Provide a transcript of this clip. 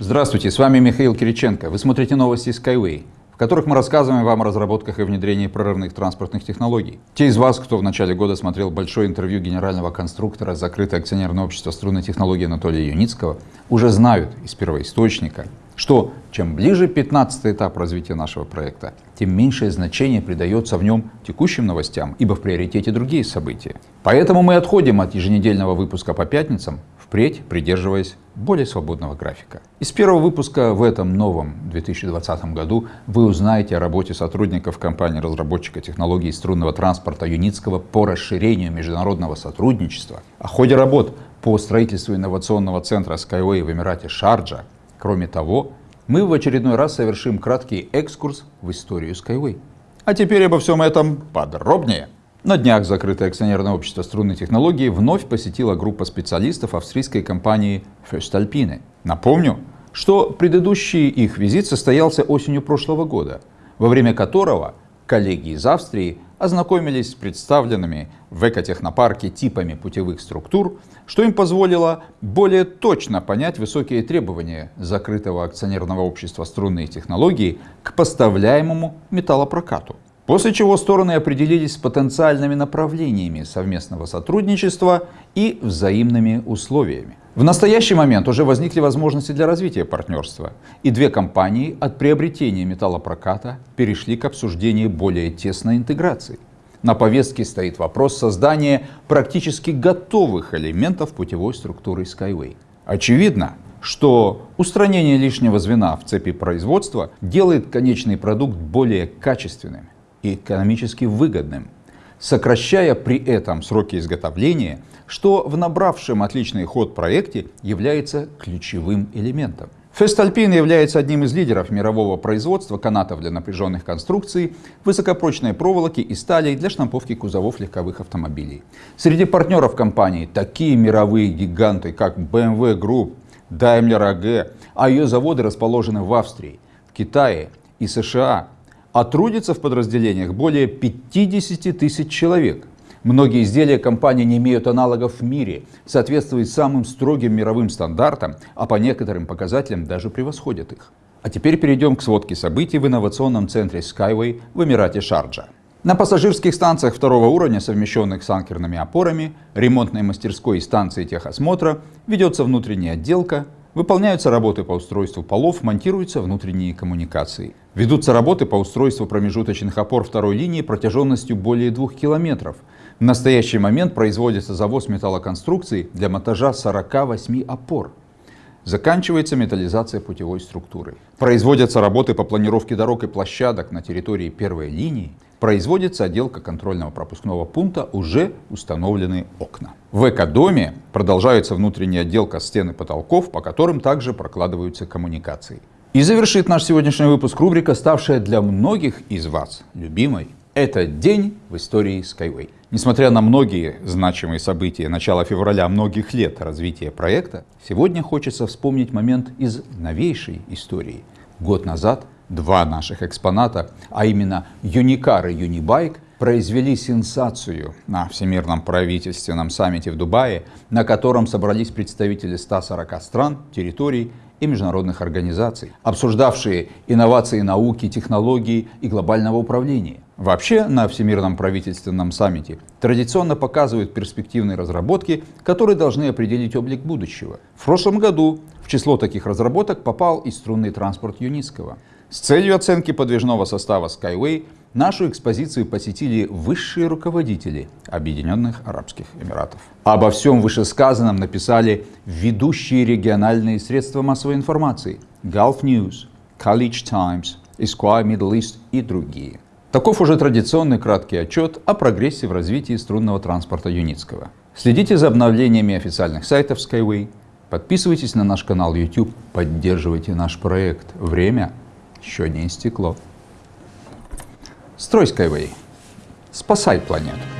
Здравствуйте, с вами Михаил Кириченко. Вы смотрите новости Skyway, в которых мы рассказываем вам о разработках и внедрении прорывных транспортных технологий. Те из вас, кто в начале года смотрел большое интервью генерального конструктора закрытое акционерное общество струнной технологии Анатолия Юницкого, уже знают из первоисточника, что чем ближе 15 этап развития нашего проекта, тем меньшее значение придается в нем текущим новостям, ибо в приоритете другие события. Поэтому мы отходим от еженедельного выпуска по пятницам, впредь придерживаясь более свободного графика. Из первого выпуска в этом новом 2020 году вы узнаете о работе сотрудников компании-разработчика технологий струнного транспорта Юницкого по расширению международного сотрудничества, о ходе работ по строительству инновационного центра Skyway в Эмирате Шарджа, Кроме того, мы в очередной раз совершим краткий экскурс в историю Skyway. А теперь обо всем этом подробнее. На днях закрытое акционерное общество струнной технологии вновь посетила группа специалистов австрийской компании Föstalpine. Напомню, что предыдущий их визит состоялся осенью прошлого года, во время которого коллеги из Австрии ознакомились с представленными в экотехнопарке типами путевых структур, что им позволило более точно понять высокие требования закрытого акционерного общества струнные технологии к поставляемому металлопрокату. После чего стороны определились с потенциальными направлениями совместного сотрудничества и взаимными условиями. В настоящий момент уже возникли возможности для развития партнерства, и две компании от приобретения металлопроката перешли к обсуждению более тесной интеграции. На повестке стоит вопрос создания практически готовых элементов путевой структуры Skyway. Очевидно, что устранение лишнего звена в цепи производства делает конечный продукт более качественным и экономически выгодным, сокращая при этом сроки изготовления, что в набравшем отличный ход проекте является ключевым элементом. Фестальпин является одним из лидеров мирового производства канатов для напряженных конструкций, высокопрочной проволоки и стали для штамповки кузовов легковых автомобилей. Среди партнеров компании такие мировые гиганты, как BMW Group, Daimler AG, а ее заводы расположены в Австрии, Китае и США, а трудится в подразделениях более 50 тысяч человек. Многие изделия компании не имеют аналогов в мире, соответствуют самым строгим мировым стандартам, а по некоторым показателям даже превосходят их. А теперь перейдем к сводке событий в инновационном центре Skyway в Эмирате Шарджа. На пассажирских станциях второго уровня, совмещенных с анкерными опорами, ремонтной мастерской и станции техосмотра, ведется внутренняя отделка, Выполняются работы по устройству полов, монтируются внутренние коммуникации. Ведутся работы по устройству промежуточных опор второй линии протяженностью более двух километров. В настоящий момент производится завоз металлоконструкций для монтажа 48 опор. Заканчивается металлизация путевой структуры. Производятся работы по планировке дорог и площадок на территории первой линии. Производится отделка контрольного пропускного пункта, уже установлены окна. В экодоме продолжается внутренняя отделка стен и потолков, по которым также прокладываются коммуникации. И завершит наш сегодняшний выпуск рубрика, ставшая для многих из вас любимой. Это день в истории Skyway. Несмотря на многие значимые события начала февраля многих лет развития проекта, сегодня хочется вспомнить момент из новейшей истории. Год назад два наших экспоната, а именно Юникар и Юнибайк, произвели сенсацию на Всемирном правительственном саммите в Дубае, на котором собрались представители 140 стран, территорий и международных организаций, обсуждавшие инновации науки, технологий и глобального управления. Вообще на Всемирном правительственном саммите традиционно показывают перспективные разработки, которые должны определить облик будущего. В прошлом году в число таких разработок попал и струнный транспорт Юницкого. С целью оценки подвижного состава Skyway нашу экспозицию посетили высшие руководители Объединенных Арабских Эмиратов. Обо всем вышесказанном написали ведущие региональные средства массовой информации Gulf News, College Times, Esquire Middle East и другие. Таков уже традиционный краткий отчет о прогрессе в развитии струнного транспорта Юницкого. Следите за обновлениями официальных сайтов Skyway, подписывайтесь на наш канал YouTube, поддерживайте наш проект. Время еще не истекло. Строй Skyway. Спасай планету.